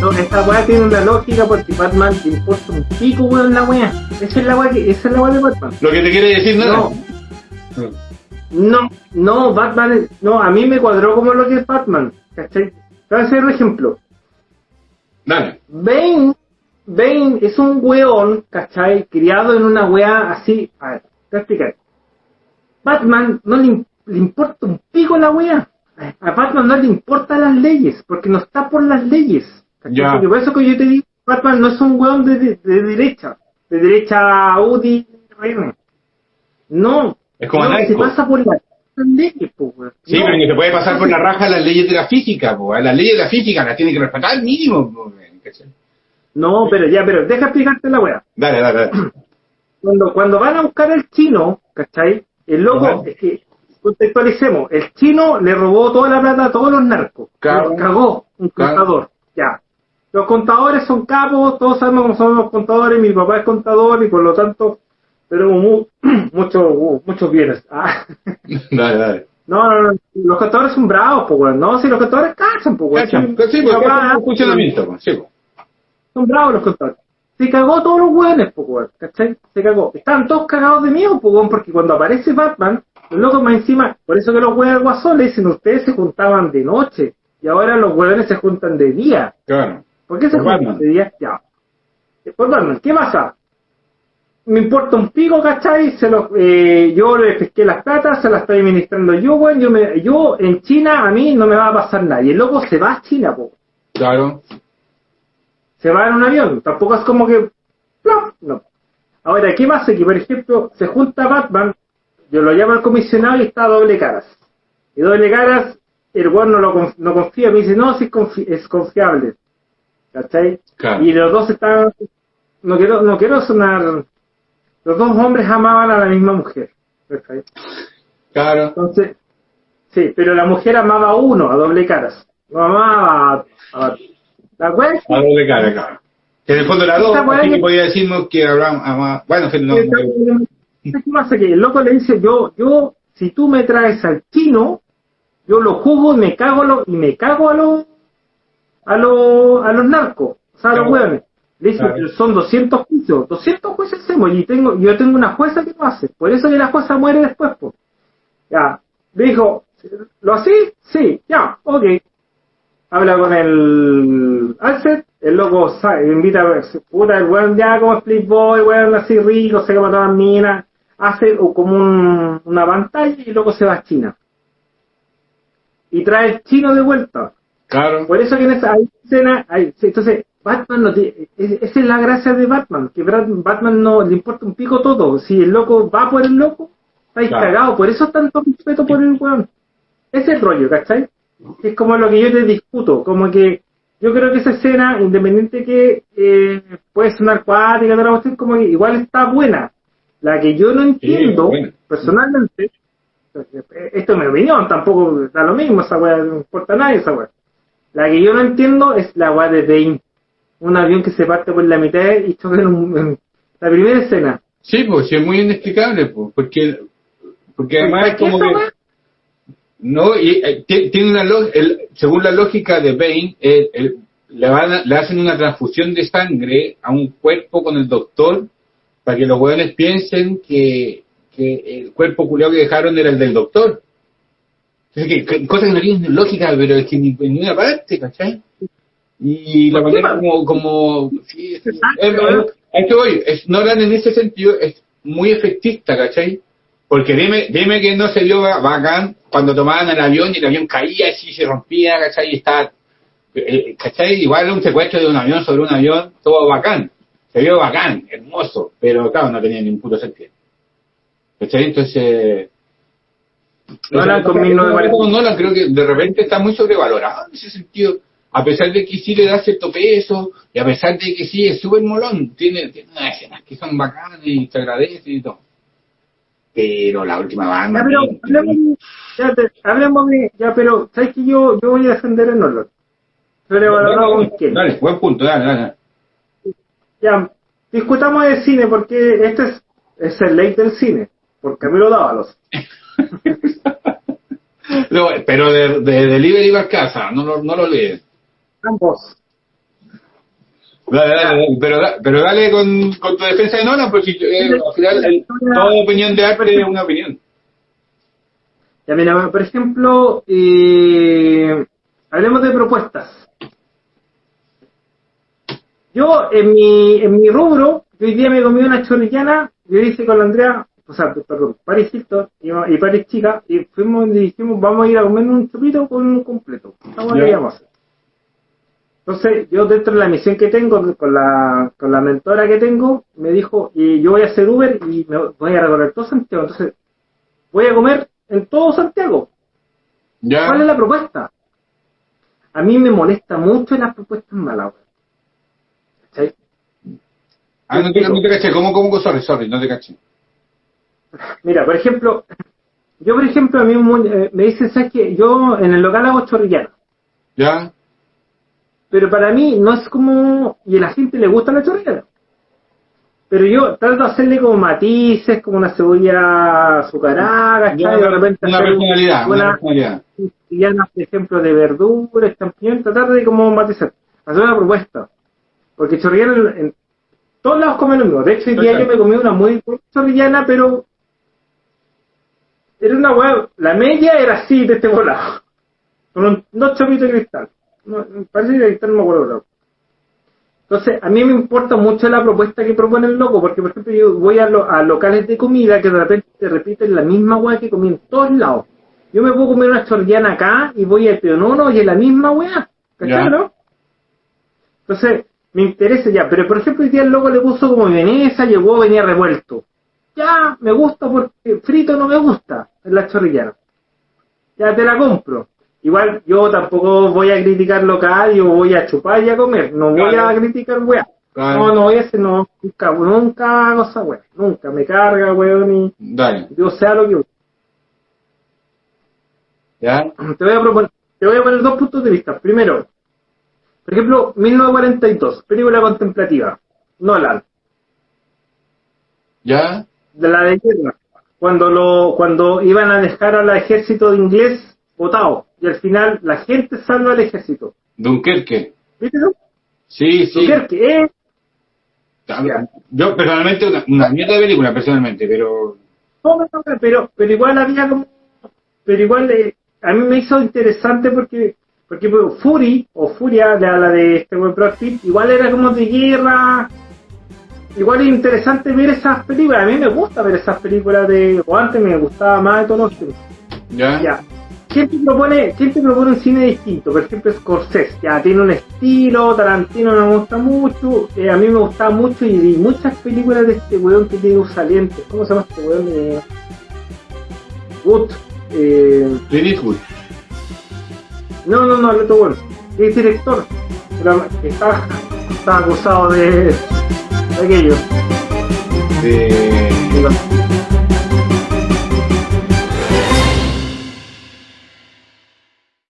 No, esta weá tiene una lógica porque Batman le importa un pico, weón, la weá. Esa es la weá que, esa es la weá de Batman. Lo que te quiere decir, No, ¿no? no, no, Batman, no, a mí me cuadró como lo que es Batman, ¿cachai? Te voy a hacer un ejemplo. Dale. Bane, Bane es un weón, ¿cachai? Criado en una weá así. A ver, te a. Batman no le, im- le importa un pico la weá. A Batman no le importan las leyes, porque no está por las leyes. Ya. Porque por eso que yo te digo, Batman no es un weón de, de- de derecha, de derecha UDI, bueno. No. Es como no, se pasa por las leyes, po, weón. Sí, No. pero que se puede pasar por la raja las leyes de la física, po. Las leyes de la física las tiene que respetar al mínimo. No, pero ya, pero deja explicarte la weá. Dale, dale, dale. cuando, cuando van a buscar al chino, ¿cachai? El loco, Ajá. es que, contextualicemos, el chino le robó toda la plata a todos los narcos. Cagó un contador, ya. Los contadores son capos, todos sabemos cómo son los contadores, mi papá es contador y por lo tanto tenemos mu- muchos muchos bienes. Ah. Dale, dale. No, no, no, los contadores son bravos, pues, weón. No, si los contadores cachan, pues, weón. Cachan. Sí, porque es un funcionamiento. Sí. Son bravos los contadores. Se cagó todos los hueones, po, weón, ¿cachai? Se cagó. Están todos cagados de miedo, weón, porque cuando aparece Batman, los locos más encima, por eso que los hueones guasón le dicen, ustedes se juntaban de noche, y ahora los hueones se juntan de día. Claro. ¿Por qué se Por juntan Batman. de día? Ya. Por Batman, ¿qué pasa? Me importa un pico, ¿cachai? Se los, eh, yo le pesqué las platas, se las estoy administrando yo, weón. Yo, me, yo en China, a mí no me va a pasar nada. Y el loco se va a China, po Claro. Se va en un avión, tampoco es como que ¡plop! no. Ahora, ¿qué pasa? Que por ejemplo, se junta Batman, yo lo llamo al comisionado y está a doble caras. Y doble caras, el weón no lo no confía, me dice, no, sí es, confi- es confiable. ¿Cachai? Claro. Y los dos están, no quiero, no quiero sonar, los dos hombres amaban a la misma mujer. ¿cachai? Claro. Entonces, sí, pero la mujer amaba a uno, a doble caras. No amaba a, a la wea es que- A doble cara, claro. Que en el fondo era dos, así que podía decirnos que hablamos a más. Bueno, pero no. ¿Sabes qué pasa? Que el loco le dice, yo, yo, si tú me traes al chino, yo lo juzgo y me cago a lo, y me cago a los, a los, a los narcos, o sea, a los hueones. Le dice, Claro. son 200 juicios, 200 juicios hacemos, y tengo, yo tengo una jueza que lo hace, por eso que la jueza muere después, pues. Ya, le dijo, ¿lo así? Sí, ya, ok. Habla con el Alfred, el loco sa- invita a puta, el weón ya como Split Boy, weón así rico, se llama todas las minas, hace como un- una pantalla y luego se va a China. Y trae el chino de vuelta. Claro. Por eso que en esa hay escena, hay, entonces, Batman no tiene, es- esa es la gracia de Batman, que Batman no le importa un pico todo, si el loco va por el loco, está Claro. cagado, por eso tanto respeto por el weón. Ese es el rollo, ¿cachai? Es como lo que yo te discuto, como que yo creo que esa escena, independiente que eh, puede sonar cuática, toda la cuestión, como que igual está buena. La que yo no entiendo, buena. personalmente, esto es mi opinión, tampoco da lo mismo, esa weá no importa a nadie, esa weá. La que yo no entiendo es la weá de Bane. Un avión que se parte por la mitad y choca en, un- en la primera escena. Sí, pues, sí, es muy inexplicable, pues, porque, porque además es ¿Por qué como que, weá? No, y, eh, ti- tiene una lo- el, según la lógica de Bane, el- el- le, van a- le hacen una transfusión de sangre a un cuerpo con el doctor para que los hueones piensen que, que el cuerpo culiado que dejaron era el del doctor. Entonces, que, que- cosa que no tiene lógica, pero es que ni en ninguna parte, ¿cachai? Y la ¿Por qué, manera man? como, como sí, es- es- ¿no? es- en ese sentido es muy efectista, ¿cachai? Porque dime, dime que no se vio ba- bacán cuando tomaban el avión y el avión caía y se rompía, ¿cachai? Y estaba, eh, ¿cachai? Igual un secuestro de un avión sobre un avión, todo bacán. Se vio bacán, hermoso, pero claro, no tenía ningún puto sentido. ¿Cachai? Entonces... Nolan con Esa- 1940. Nolan creo que de repente está muy sobrevalorado en ese sentido. A pesar de que sí le da cierto peso, y a pesar de que sí es súper molón, tiene, tiene unas escenas que son bacanas y se agradece y todo. Pero la última banda. Ya, pero hablemos, ya, te- hablemos de, ya, pero, ¿sabes que yo, yo voy a defender el Nolan? Sobrevalorado con quién? Dale, buen punto, dale, dale. Ya, discutamos de cine porque este es, es el ley del cine, por Camilo Dávalos. No, pero de, de Delivery Barcaza, no, lo- no lo lees. Ambos. Dale, dale, dale, pero, pero dale con, con tu defensa de Nolan, porque eh, al final el- toda opinión de arte es una opinión. Ya mira, por ejemplo, eh, hablemos de propuestas. Yo, en mi, en mi rubro, hoy día me comí una chorrillana, yo hice con la Andrea, o sea, perdón, Paris Hilton y, y Paris Chica, y fuimos y dijimos, vamos a ir a comer un chupito con un completo. Vamos a hacer. Entonces, yo dentro de la misión que tengo, con la, con la mentora que tengo, me dijo, y yo voy a hacer Uber y me voy a recorrer todo Santiago. Entonces, voy a comer en todo Santiago. ¿Ya? ¿Cuál es la propuesta? A mí me molesta mucho las propuestas malas. ¿Cachai? Ah, no te, no te caché, ¿cómo, cómo? Sorry, sorry, no te caché. Mira, por ejemplo, yo por ejemplo a mí mu- eh, me dicen, ¿sabes qué? Yo en el local hago chorrillana, ¿Ya? Pero para mí no es como, y a la gente le gusta la chorrillana. Pero yo trato de hacerle como matices, como una cebolla azucarada, ¿cachai? De repente una personalidad, una personalidad. por ejemplo, de verduras, champiñón, tratar de como matizar, hacer una propuesta. Porque chorrillana en, todos lados comen lo mismo. De hecho, hoy día yo me comí una muy chorrillana, pero era una hueá, la media era así, de este volado. Con un- dos chopitos de cristal. No, parece que cristal no me acuerdo. claro. Entonces, a mí me importa mucho la propuesta que propone el loco, porque por ejemplo yo voy a, lo- a locales de comida que de repente te repiten la misma hueá que comí en todos lados. Yo me puedo comer una chorrillana acá y voy al Peonono y es la misma. ¿Cachai, no? Entonces, me interesa ya, pero por ejemplo, hoy día el loco le puso como vienesa, llegó, venía revuelto. Ya, me gusta porque frito no me gusta en la chorrillana. Ya te la compro. Igual yo tampoco voy a criticar local, yo voy a chupar y a comer, no voy Claro. a criticar weá. Claro. No, no voy a hacer, no, nunca, nunca hago esa weá, nunca, me carga weón y Dale. yo sea lo que ¿Ya? te voy a proponer, te voy a poner dos puntos de vista. Primero, por ejemplo, 1942, película contemplativa, Nolan, ¿Ya? de la de guerra, cuando lo, cuando iban a dejar al ejército inglés votado, y al final la gente salva al ejército. Dunkerque. ¿Viste no? Sí, sí. Dunkerque, eh, Yo personalmente, una, una mierda de película, personalmente, pero... no, no, pero, pero igual había como, pero igual eh, a mí me hizo interesante porque, porque Fury, o Furia, la, la de este buen Brad Pitt, igual era como de guerra, igual es interesante ver esas películas, a mí me gusta ver esas películas de, o antes me gustaba más de todos los. ¿Ya? Ya. ¿Quién te propone, quién te propone un cine distinto? Por ejemplo, Scorsese, ya tiene un estilo, Tarantino no me gusta mucho, eh, a mí me gustaba mucho y vi muchas películas de este weón que tiene un saliente. ¿Cómo se llama este weón? Eh, Wood. Eh, Clint no, no, no, el otro weón. Es director. Está, está acusado de, de aquello. De...